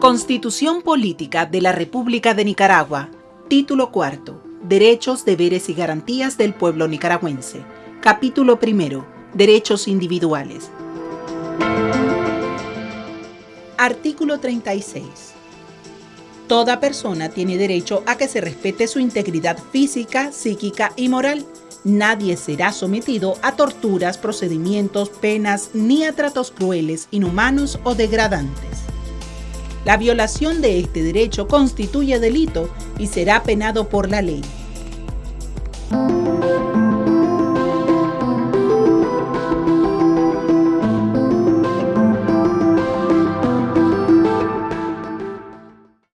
Constitución Política de la República de Nicaragua. Título cuarto. Derechos, deberes y garantías del pueblo nicaragüense. Capítulo primero. Derechos individuales. Artículo 36. Toda persona tiene derecho a que se respete su integridad física, psíquica y moral. Nadie será sometido a torturas, procedimientos, penas ni a tratos crueles, inhumanos o degradantes. La violación de este derecho constituye delito y será penado por la ley.